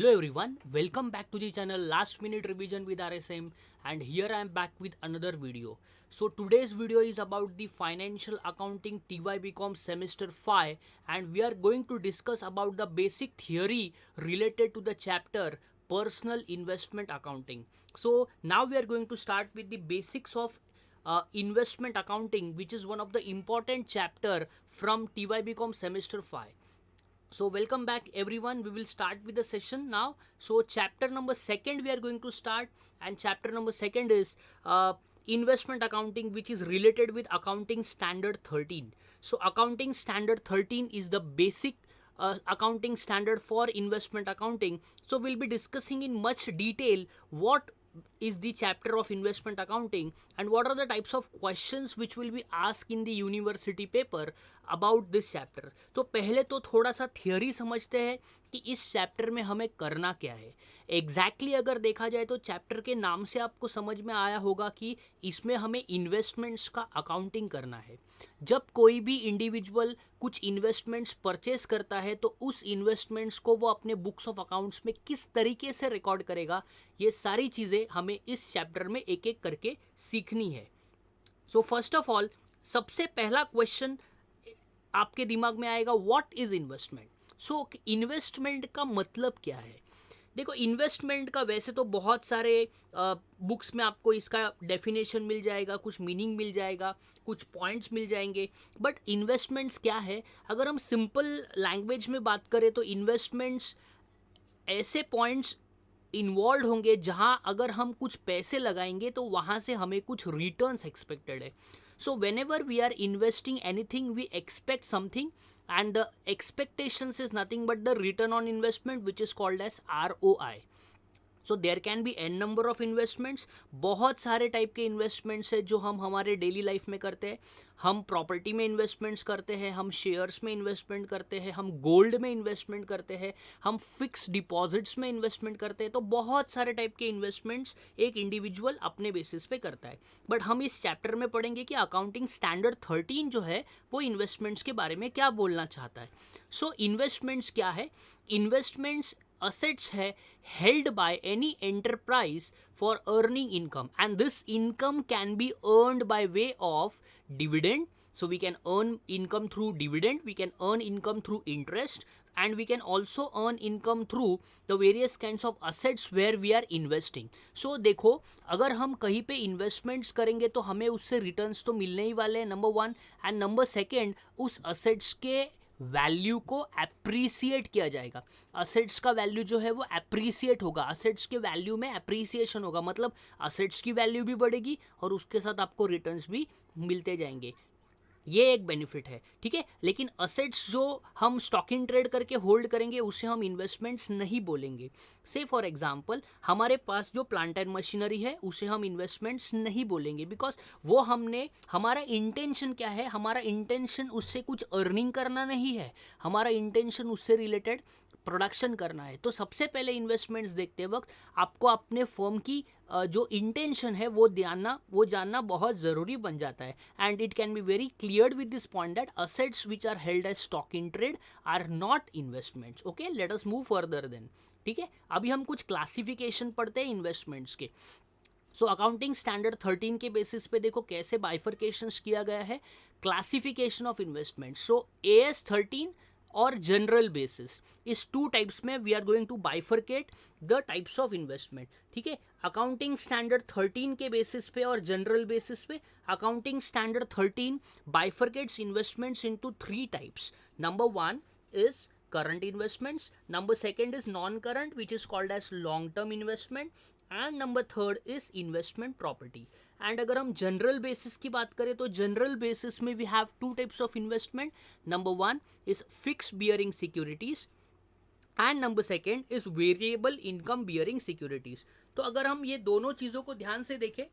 Hello everyone, welcome back to the channel Last Minute Revision with RSM and here I am back with another video. So today's video is about the Financial Accounting TYBCom Semester 5 and we are going to discuss about the basic theory related to the chapter Personal Investment Accounting. So now we are going to start with the basics of uh, investment accounting which is one of the important chapter from TYBCom Semester 5 so welcome back everyone. We will start with the session now. So chapter number second we are going to start. And chapter number second is uh, investment accounting which is related with accounting standard 13 so accounting standard 13 is the basic uh, accounting standard for investment accounting. So we'll be discussing in much detail what is the chapter of investment accounting? And what are the types of questions which will be asked in the university paper about this chapter तो पहले तो थोड़ा सा theory समझते हैं कि इस chapter में हमें करना क्या है। एग्जैक्टली exactly अगर देखा जाए तो चैप्टर के नाम से आपको समझ में आया होगा कि इसमें हमें इन्वेस्टमेंट्स का अकाउंटिंग करना है। जब कोई भी इंडिविजुअल कुछ इन्वेस्टमेंट्स परचेस करता है तो उस इन्वेस्टमेंट्स को वो अपने बुक्स ऑफ़ अकाउंट्स में किस तरीके से रिकॉर्ड करेगा, ये सारी चीज़ें हमें इस चैप्टर में एक एक करके सीखनी है। सो फ़र्स्ट ऑफ़ ऑल सबसे पहला क्वेश्चन आपके दिमाग में आएगा what is investment so investment का मतलब क्या है? देखो इन्वेस्टमेंट का वैसे तो बहुत सारे बुक्स में आपको इसका डेफिनेशन मिल जाएगा, कुछ मीनिंग मिल जाएगा, कुछ पॉइंट्स मिल जाएँगे। बट इन्वेस्टमेंट्स क्या है? अगर हम सिंपल लैंग्वेज में बात करें तो इन्वेस्टमेंट्स ऐसे पॉइंट्स इन्वॉल्व होंगे जहाँ अगर हम कुछ पैसे लगाएँगे तो वहाँ से हमें कुछ रिटर्न्स एक्सपेक्टेड है। So whenever we are investing anything, we expect something and the expectations is nothing but the return on investment which is called as ROI. So there can be an number of investments बहुत सारे type के investments है जो हम हमारे daily life में करते हैं। हम प्रॉपर्टी में इन्वेस्टमेंट्स करते हैं हम शेयर्स में इन्वेस्टमेंट करते हैं हम गोल्ड में इन्वेस्टमेंट करते हैं हम फिक्स डिपॉजिट्स में इन्वेस्टमेंट करते हैं। तो बहुत सारे टाइप के इन्वेस्टमेंट्स एक इंडिविजुअल अपने बेसिस पे करता है। बट हम इस चैप्टर में पढ़ेंगे कि अकाउंटिंग स्टैंडर्ड थर्टीन जो है वो इन्वेस्टमेंट्स के बारे में क्या बोलना चाहता है। सो so, इन्वेस्टमेंट्स क्या है? Investments assets hai held by any enterprise for earning income and this income can be earned by way of dividend so we can earn income through dividend we can earn income through interest and we can also earn income through the various kinds of assets where we are investing so देखो अगर हम कहीं पे investments करेंगे तो हमें उससे returns तो मिलने ही वाले हैं number one and number second उस असेट्स के वैल्यू को अप्रिसिएट किया जाएगा। असेट्स का वैल्यू जो है वो अप्रिसिएट होगा। असेट्स के वैल्यू में अप्रिसिएशन होगा। मतलब असेट्स की वैल्यू भी बढ़ेगी और उसके साथ आपको रिटर्न्स भी मिलते जाएँगे। ये एक बेनिफिट है, ठीक है? लेकिन असेट्स जो हम स्टॉक इन ट्रेड करके होल्ड करेंगे, उसे हम इन्वेस्टमेंट्स नहीं बोलेंगे। से फॉर एग्जांपल हमारे पास जो प्लांट एंड मशीनरी है, उसे हम इन्वेस्टमेंट्स नहीं बोलेंगे बिकॉज़ वो हमने, हमारा इंटेंशन क्या है? हमारा इंटेंशन उससे कुछ अर्निंग करना नहीं है। हमारा इंटेंशन उससे रिलेटेड प्रोडक्शन करना है। तो सबसे पहले इन्वेस्टमेंट्स देखते वक्त आपको अपने फर्म की जो इंटेंशन है, वो जानना वो जानना बहुत ज़रूरी बन जाता है। And it can be very clear with this point that assets which are held as stock in trade are not investments okay let us move further then ठीक है? अभी हम कुछ क्लासिफिकेशन पढ़ते हैं इन्वेस्टमेंट्स के। सो अकाउंटिंग स्टैंडर्ड थर्टीन के basis पे देखो कैसे बाइफरकेशन किया गया है। Classification of investment so A S thirteen और जनरल बेसिस इस टू टाइप्स में we are going to bifurcate the types of investment ठीक है? अकाउंटिंग स्टैंडर्ड थर्टीन के बेसिस पे और जनरल बेसिस पे accounting standard thirteen bifurcates investments into three types number one is current investments. Number second is non current which is called as long term investment. And number third is investment property and अगर हम general basis की बात करें तो general basis में we have two types of investment number one is fix bearing securities and number second is variable income bearing securities तो अगर हम ये दोनों चीज़ों को ध्यान से देखें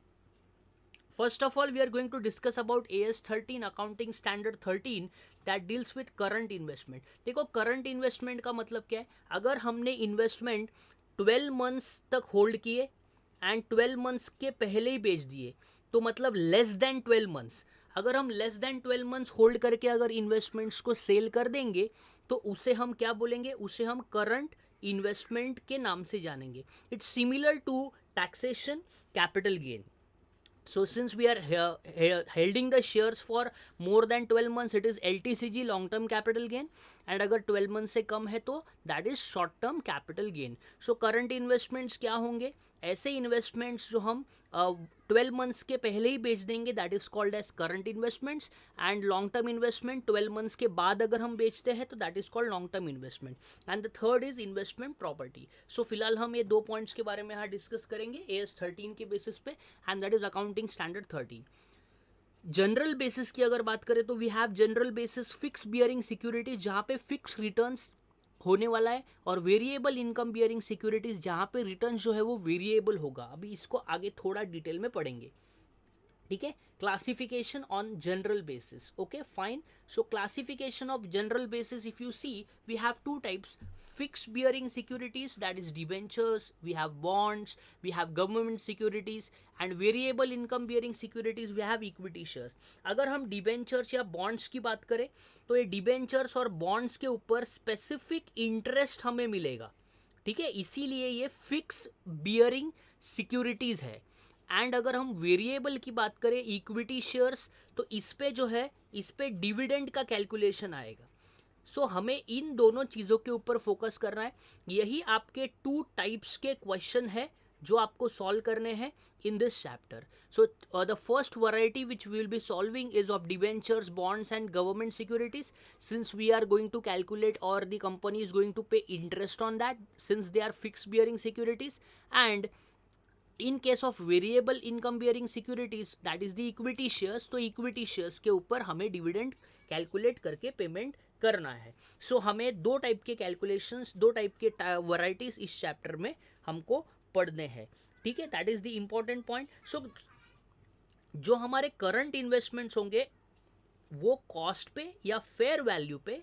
first of all we are going to discuss about A S thirteen accounting standard thirteen that deals with current investment देखो करंट इन्वेस्टमेंट का मतलब क्या है? अगर हमने इन्वेस्टमेंट ट्वेल्व मंथ्स तक होल्ड किए एंड ट्वेल्व मंथ्स के पहले ही बेच दिए। तो मतलब लेस देन ट्वेल्व मंथ्स अगर हम less than twelve months hold करके अगर इन्वेस्टमेंट्स को सेल कर देंगे तो उसे हम क्या बोलेंगे? उसे हम करंट इन्वेस्टमेंट के नाम से जानेंगे। It's similar to taxation capital gain so, since we are holding the shares for more than 12 months, it is ltcg long term capital gain. And अगर 12 मंथ से कम है तो that is short term capital gain so current investments क्या होंगे? ऐसे investments जो हम ट्वेल्व uh, मंथ्स के पहले ही बेच देंगे that is called as current investments and long term investment twelve months के बाद अगर हम बेचते हैं तो that is called long term investment and the third is investment property so फ़िलहाल हम ये दो पॉइंट्स के बारे में यहाँ डिस्कस करेंगे ए एस थर्टीन के बेसिस पे and that is accounting standard thirteen general basis की अगर बात करें तो we have general basis fix bearing securities जहाँ पे फिक्स रिटर्न्स होने वाला है और वेरिएबल इनकम बियरिंग सिक्योरिटीज जहाँ पे रिटर्न जो है वो वेरिएबल होगा। अभी इसको आगे थोड़ा डिटेल में पढ़ेंगे। ठीक है? Classification on general basis okay fine so classification of general basis if you see we have two types fix bearing securities that is debentures we have bonds we have government securities and variable income bearing securities we have equity shares अगर हम debentures या bonds की बात करें तो ये debentures और bonds के ऊपर स्पेसिफिक इंटरेस्ट हमें मिलेगा। ठीक है? इसीलिए ये फिक्स बियरिंग सिक्योरिटीज़ है। एंड अगर हम वेरिएबल की बात करें इक्विटी शेयर्स तो इस पे जो है इस पे डिविडेंड का कैलकुलेशन आएगा। सो so, हमें इन दोनों चीज़ों के ऊपर फोकस करना है। यही आपके टू टाइप्स के क्वेश्चन है जो आपको सॉल्व करने हैं in this chapter so the first variety which we will be solving is of debentures bonds and government securities since we are going to calculate और the company is going to pay interest on that since they are fix bearing securities and in case of variable income bearing securities that is the equity shares तो equity shares के ऊपर हमें dividend calculate करके payment करना है। सो so, हमें दो type के कैलकुलेशंस दो टाइप के वराइटीज इस चैप्टर में हमको पढ़ने हैं। ठीक है? That is the important point so जो हमारे करंट इन्वेस्टमेंट्स होंगे वो कॉस्ट पे या फेयर वैल्यू पे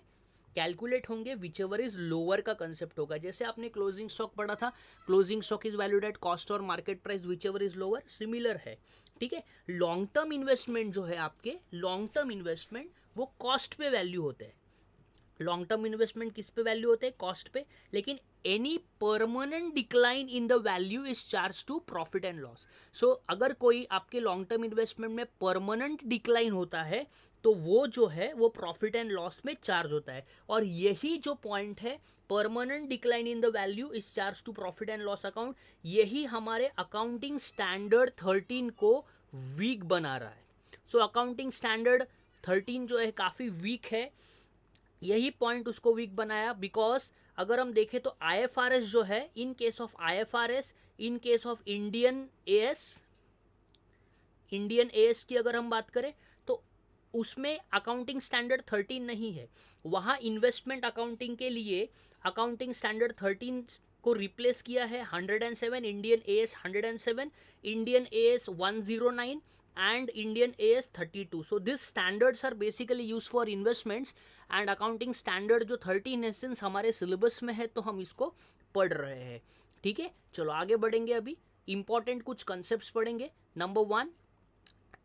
कैलकुलेट होंगे विच एवर इज़ लोअर का कंसेप्ट होगा। जैसे आपने क्लोजिंग स्टॉक पढ़ा था closing stock is valued at cost और market price whichever is lower similar है। ठीक है? लॉन्ग टर्म इन्वेस्टमेंट जो है आपके लॉन्ग टर्म इन्वेस्टमेंट वो कॉस्ट पे वैल्यू होते हैं। लॉन्ग टर्म इन्वेस्टमेंट किस पे वैल्यू होते हैं? कॉस्ट पे. लेकिन any permanent decline in the value is charge to profit and loss so अगर कोई आपके लॉन्ग टर्म इन्वेस्टमेंट में परमानेंट डिक्लाइन होता है तो वो जो है, वो प्रॉफिट एंड लॉस में चार्ज होता है. और यही जो पॉइंट है permanent decline in the value is charge to profit and loss account यही हमारे अकाउंटिंग स्टैंडर्ड थर्टीन को वीक बना रहा है. सो अकाउंटिंग स्टैंडर्ड थर्टीन जो है, काफ़ी वीक है. यही पॉइंट उसको वीक बनाया बिकॉज़ अगर हम देखें तो आईएफआरएस जो है in case of IFRS in case of Indian A Indian A की अगर हम बात करें तो उसमें अकाउंटिंग स्टैंडर्ड थर्टीन नहीं है वहाँ इन्वेस्टमेंट अकाउंटिंग के लिए अकाउंटिंग स्टैंडर्ड थर्टीन को रिप्लेस किया है hundred and seven Indian A S hundred and seven Indian A S one zero nine and Indian AS 32. So, these standards are basically used for investments and accounting standard जो 13 है हमारे syllabus में है तो हम इसको पढ़ रहे हैं। ठीक है? चलो आगे बढ़ेंगे अभी। इंपॉर्टेंट कुछ कंसेप्ट पढ़ेंगे। Number one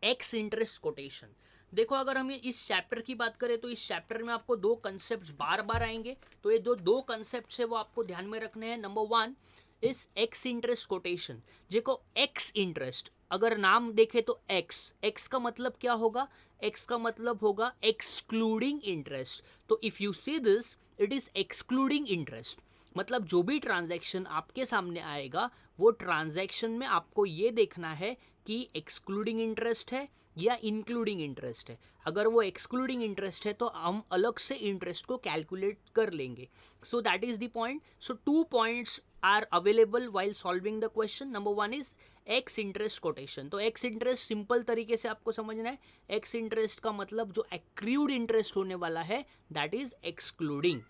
ex interest quotation देखो, अगर हम इस चैप्टर की बात करें तो इस चैप्टर में आपको दो कंसेप्ट बार बार आएँगे। तो ये जो दो कंसेप्ट है, वो आपको ध्यान में रखने हैं। Number one is ex interest quotation देखो एक्स इंटरेस्ट अगर नाम देखे तो एक्स एक्स का मतलब क्या होगा? एक्स का मतलब होगा एक्सक्लूडिंग इंटरेस्ट तो if you see this it is excluding interest मतलब जो भी ट्रांजैक्शन आपके सामने आएगा, वो ट्रांजैक्शन में आपको ये देखना है कि एक्सक्लूडिंग इंटरेस्ट है या इंक्लूडिंग इंटरेस्ट है। अगर वो एक्सक्लूडिंग इंटरेस्ट है तो हम अलग से इंटरेस्ट को कैलकुलेट कर लेंगे। So that is the point so two points are available while solving the question number one is ex interest quotation तो एक्स इंटरेस्ट सिंपल तरीके से आपको समझना है। एक्स इंटरेस्ट का मतलब जो एक्रूड इंटरेस्ट होने वाला है that is excluding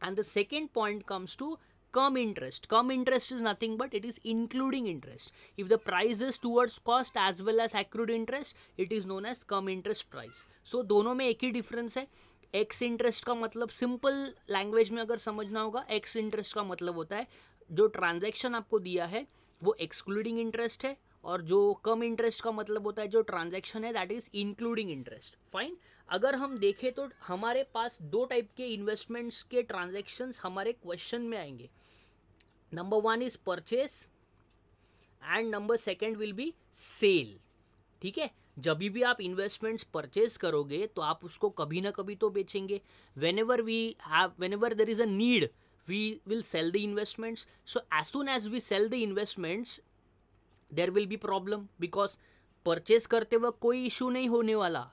and the second point comes to cum interest cum interest is nothing but it is including interest if the price is towards cost as well as accrued interest it is known as cum interest price so दोनों में एक ही difference है। Ex interest का मतलब simple language में अगर समझना होगा एक्स इंटरेस्ट का मतलब होता है जो ट्रांजैक्शन आपको दिया है, वो एक्सक्लूडिंग इंटरेस्ट है और जो कम इंटरेस्ट का मतलब होता है, जो ट्रांजैक्शन है that is including interest fine अगर हम देखें तो हमारे पास दो टाइप के इन्वेस्टमेंट्स के ट्रांजेक्शन्स हमारे क्वेश्चन में आएँगे। Number one is purchase and number second will be sale ठीक है? जब भी आप इन्वेस्टमेंट्स परचेज करोगे तो आप उसको कभी ना कभी तो बेचेंगे। Whenever we have whenever there is a need we will sell the investments so as soon as we sell the investments there will be problem because purchase करते वक्त कोई इशू नहीं होने वाला।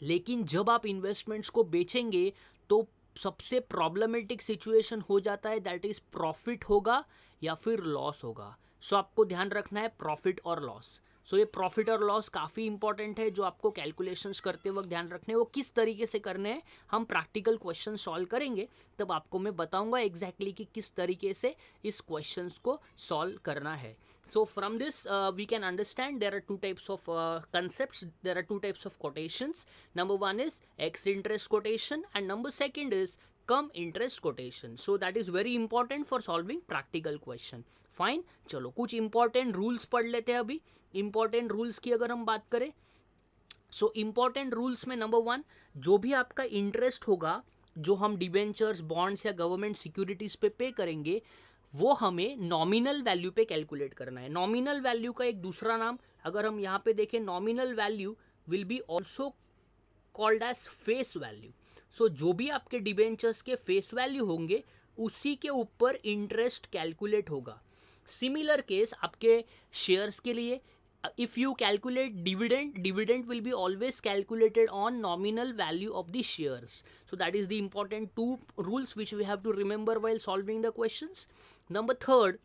लेकिन जब आप इन्वेस्टमेंट्स को बेचेंगे तो सबसे प्रॉब्लमेटिक सिचुएशन हो जाता है दैट इज़ प्रॉफिट होगा या फिर लॉस होगा। सो so, आपको ध्यान रखना है प्रॉफिट और लॉस सो ये प्रॉफिट और लॉस काफ़ी इंपॉर्टेंट है, जो आपको कैलकुलेशंस करते वक्त ध्यान रखने वो किस तरीके से करने हैं, हम प्रैक्टिकल क्वेश्चन सॉल्व करेंगे। तब आपको मैं बताऊँगा एग्जैक्टली exactly कि किस तरीके से इस क्वेश्चंस को सॉल्व करना है। So from this we can understand there are two types of concept there are two types of quotations number one is ex interest quotation and number second is cum interest quotation so that is very important for solving practical question fine चलो, कुछ important rules पढ़ लेते हैं अभी। Important rules की अगर हम बात करें सो इंपॉर्टेंट रूल्स में नंबर वन जो भी आपका इंटरेस्ट होगा, जो हम डिबेंचर्स बॉन्ड्स या गवर्नमेंट सिक्योरिटीज पे पे करेंगे, वो हमें नॉमिनल वैल्यू पे कैलकुलेट करना है। नॉमिनल वैल्यू का एक दूसरा नाम, अगर हम यहाँ पे देखें nominal value will be also called as face value so so, जो भी आपके डिबेंचर्स के फेस वैल्यू होंगे उसी के ऊपर इंटरेस्ट कैलकुलेट होगा। सिमिलर केस आपके शेयर्स के लिए if you calculate dividend dividend will be always calculated on nominal value of the shares so that is the important two rules which we have to remember while solving the question number third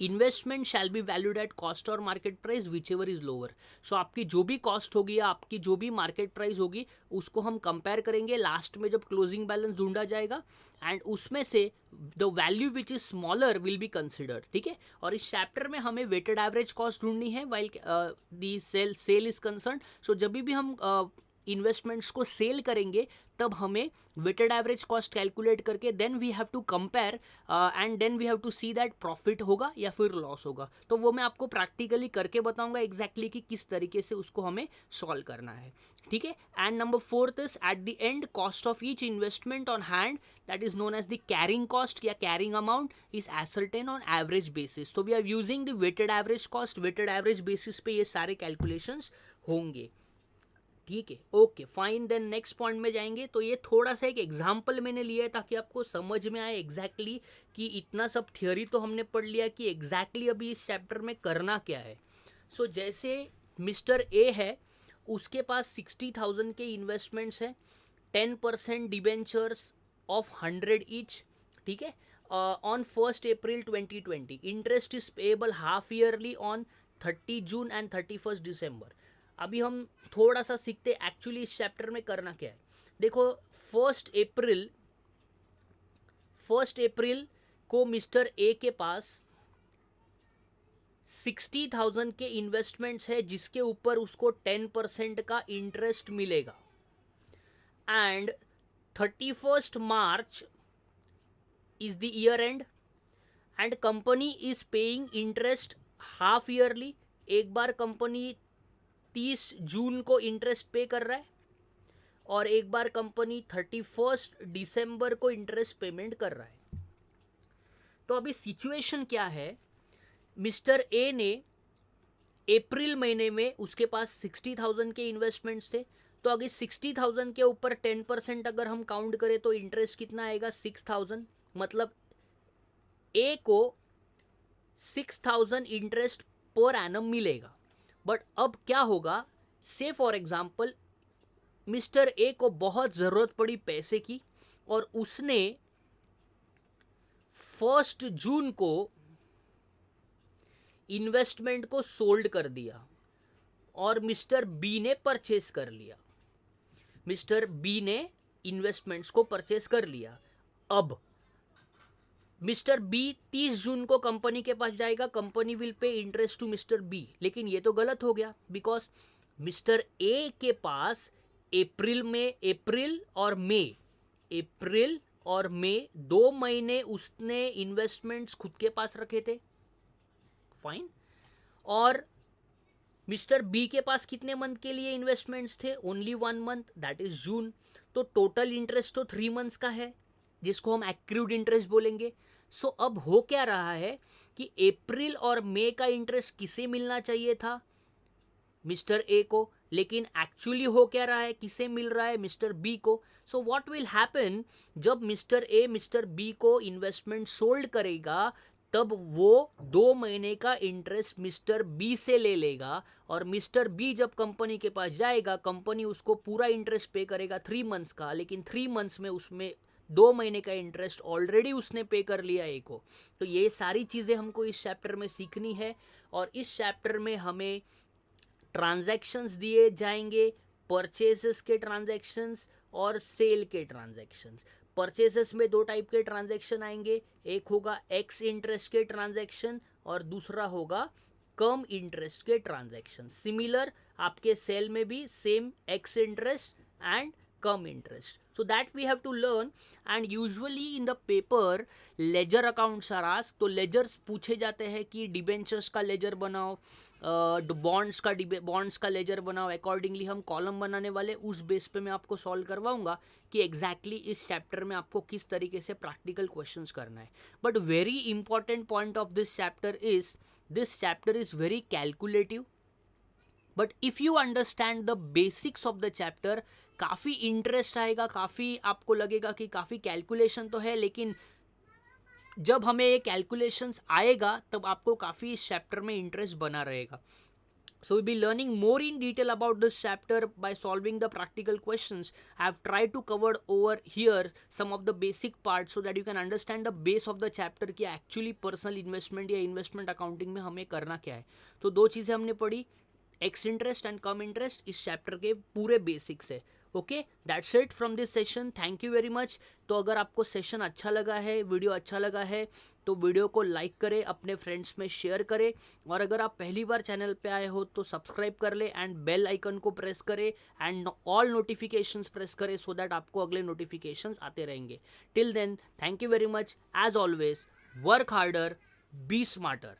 investment shall be valued at cost और market price whichever is lower सो आपकी जो भी cost होगी या आपकी जो भी market price होगी उसको हम कंपेयर करेंगे। लास्ट में जब क्लोजिंग बैलेंस ढूंढा जाएगा एंड उसमें से the value which is smaller will be considered ठीक है? और इस चैप्टर में हमें वेटेड एवरेज कॉस्ट ढूंढनी है while the sale sale is concern so जब भी हम uh, इन्वेस्टमेंट्स को सेल करेंगे, तब हमें वेटेड एवरेज कॉस्ट कैलकुलेट करके then we have to compare and then we have to see that profit होगा या फिर लॉस होगा। तो वो मैं आपको प्रैक्टिकली करके बताऊँगा एग्जैक्टली exactly कि किस तरीके से उसको हमें सॉल्व करना है। ठीक है? And number fourth is at the end cost of each investment on hand that is known as the carrying cost या carrying amount is ascertain on average basis तो we are using the weighted average cost weighted average basis पे ये सारे calculation होंगे। ठीक है okay fine then next point में जाएँगे। तो ये थोड़ा सा एक एग्ज़ाम्पल मैंने लिया है ताकि आपको समझ में आए एग्जैक्टली exactly कि इतना सब थियोरी तो हमने पढ़ लिया कि एग्जैक्टली exactly अभी इस चैप्टर में करना क्या है। सो so, जैसे मिस्टर ए है उसके पास सिक्सटी थाउज़ेंड के इन्वेस्टमेंट्स हैं ten percent debentures of hundred each ठीक है? On first April twenty twenty interest is payable half yearly on thirty June and thirty first December अभी हम थोड़ा सा सीखते एक्चुअली इस चैप्टर में करना क्या है। देखो फ़र्स्ट अप्रैल फ़र्स्ट अप्रैल को मिस्टर ए के पास सिक्सटी थाउज़ेंड के इन्वेस्टमेंट्स है, जिसके ऊपर उसको टेन परसेंट का इंटरेस्ट मिलेगा। And thirty first March is the year end and company is paying interest half yearly एक बार कंपनी तीस जून को इंटरेस्ट पे कर रहा है और एक बार कंपनी थर्टी फ़र्स्ट डिसम्बर को इंटरेस्ट पेमेंट कर रहा है। तो अभी सिचुएशन क्या है? मिस्टर ए ने अप्रैल महीने में उसके पास सिक्सटी थाउज़ेंड के इन्वेस्टमेंट्स थे। तो अगर सिक्सटी थाउज़ेंड के ऊपर टेन परसेंट अगर हम काउंट करें तो इंटरेस्ट कितना आएगा? सिक्स थाउज़ेंड मतलब ए को six thousand interest per annum मिलेगा। बट अब क्या होगा? से फॉर एग्ज़ाम्पल मिस्टर ए को बहुत ज़रूरत पड़ी पैसे की और उसने फ़र्स्ट जून को इन्वेस्टमेंट को सोल्ड कर दिया और मिस्टर बी ने परचेस कर लिया। मिस्टर बी ने इन्वेस्टमेंट्स को परचेस कर लिया। अब मिस्टर बी तीस जून को कंपनी के पास जाएगा। Company will pay interest to mister B. लेकिन ये तो गलत हो गया बिकॉज़ मिस्टर ए के पास अप्रैल में, अप्रैल और मे अप्रैल और मे दो महीने उसने इन्वेस्टमेंट्स खुद के पास रखे थे। फाइन और मिस्टर बी के पास कितने मंथ के लिए इन्वेस्टमेंट्स थे? Only one month that is June तो टोटल इंटरेस्ट तो थ्री मंथ्स का है। जिसको हम एक्रूड इंटरेस्ट बोलेंगे। सो so, अब हो क्या रहा है कि अप्रैल और मई का इंटरेस्ट किसे मिलना चाहिए था? मिस्टर ए को। लेकिन एक्चुअली हो क्या रहा है? किसे मिल रहा है? मिस्टर बी को। सो व्हाट विल हैपन जब मिस्टर ए मिस्टर बी को इन्वेस्टमेंट सोल्ड करेगा तब वो दो महीने का इंटरेस्ट मिस्टर बी से ले लेगा। और मिस्टर बी जब कंपनी के पास जाएगा कंपनी उसको पूरा इंटरेस्ट पे करेगा थ्री मंथ्स का। लेकिन थ्री मंथ्स में उसमें दो महीने का इंटरेस्ट ऑलरेडी उसने पे कर लिया ए को। तो ये सारी चीज़ें हमको इस चैप्टर में सीखनी है और इस चैप्टर में हमें ट्रांजैक्शंस दिए जाएँगे परचेसेस के ट्रांजैक्शंस और सेल के ट्रांजैक्शंस परचेसेस में दो टाइप के ट्रांजैक्शन आएँगे, एक होगा एक्स इंटरेस्ट के ट्रांजैक्शन और दूसरा होगा कम इंटरेस्ट के ट्रांजैक्शन सिमिलर आपके सेल में भी same ex interest and cum interest so that we have to learn. And usually in the paper, ledger accounts are asked. तो ledgers पूछे जाते हैं कि डिबेंचर्स का लेजर बनाओ बॉन्ड्स का बॉन्ड्स का लेजर बनाओ. अकॉर्डिंगली हम कॉलम बनाने वाले उस बेस पे मैं आपको सॉल्व करवाऊँगा कि एग्जैक्टली exactly इस चैप्टर में आपको किस तरीके से प्रैक्टिकल क्वेश्चंस करना है. But very important point of this chapter is this chapter is very calculative but if you understand the basics of the chapter काफ़ी इंटरेस्ट आएगा काफ़ी आपको लगेगा कि काफ़ी कैलकुलेशन तो है लेकिन जब हमें ये कैलकुलेशंस आएगा तब आपको काफ़ी इस चैप्टर में इंटरेस्ट बना रहेगा So we'll be learning more in detail about this chapter by solving the practical questions. I have tried to cover over here some of the basic parts so that you can understand the base of the chapter कि actually personal investment या investment accounting में हमें करना क्या है तो दो चीज़ें हमने पढ़ी ex interest and cum interest इस चैप्टर के पूरे बेसिक्स है okay that's it from this session thank you very much तो अगर आपको सेशन अच्छा लगा है वीडियो अच्छा लगा है तो वीडियो को लाइक करें, अपने फ्रेंड्स में शेयर करें। और अगर आप पहली बार चैनल पे आए हो तो सब्सक्राइब कर ले एंड बेल आइकन को प्रेस करें एंड ऑल नोटिफिकेशंस प्रेस करें सो दैट आपको अगले नोटिफिकेशंस आते रहेंगे। Till then thank you very much as always work harder be smarter